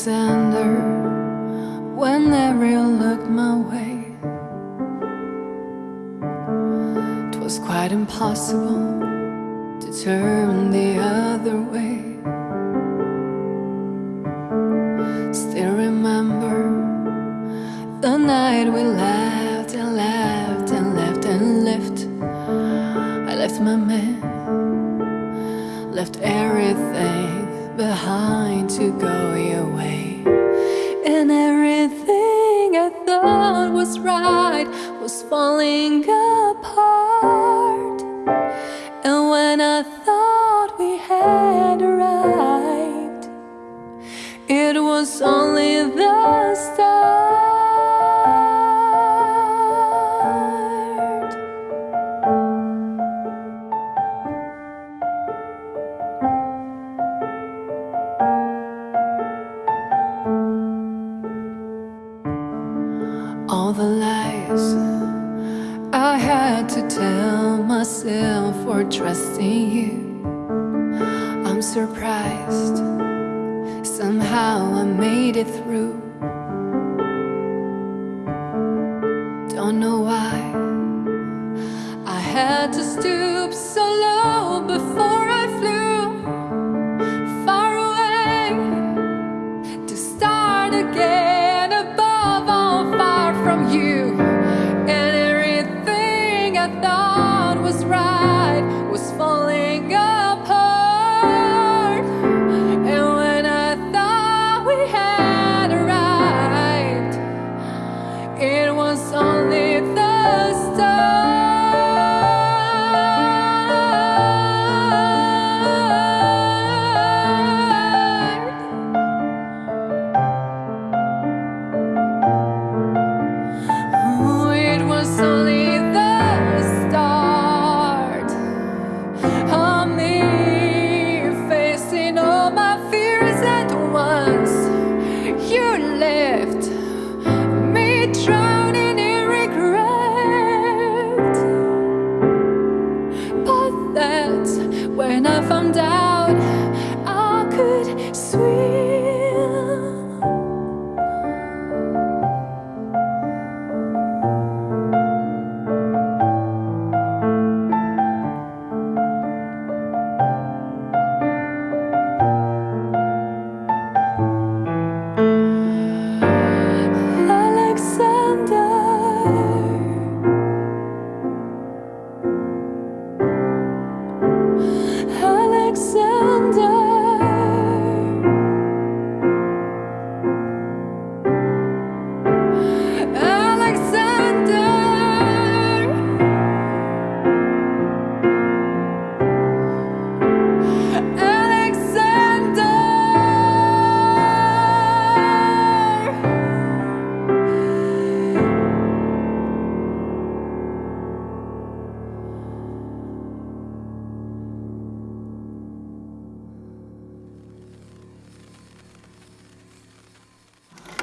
Alexander Whenever you looked my way. It was quite impossible To turn the other way. Still remember The night we laughed and laughed and laughed and left I left my man Left everything behind to go your way. And everything I thought was right Was falling apart. And when I thought we had arrived It was only the start all the lies I had to tell myself for trusting you. I'm surprised Somehow I made it through. Don't know why I had to stoop so low before I flew Far away to start again. was right was falling off. when I found out.